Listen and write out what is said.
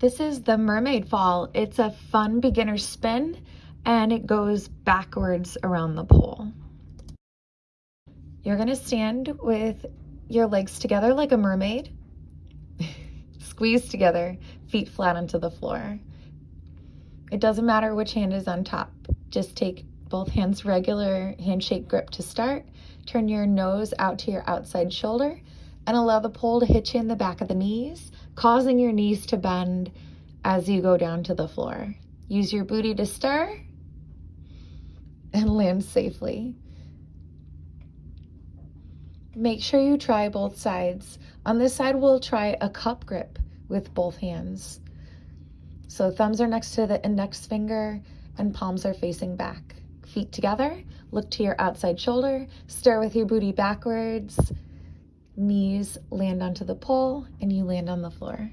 This is the mermaid fall. It's a fun beginner spin and it goes backwards around the pole. You're gonna stand with your legs together like a mermaid. Squeeze together, feet flat onto the floor. It doesn't matter which hand is on top. Just take both hands regular handshake grip to start. Turn your nose out to your outside shoulder and allow the pole to hit you in the back of the knees, causing your knees to bend as you go down to the floor. Use your booty to stir and land safely. Make sure you try both sides. On this side, we'll try a cup grip with both hands. So thumbs are next to the index finger and palms are facing back. Feet together, look to your outside shoulder, stir with your booty backwards, knees land onto the pole, and you land on the floor.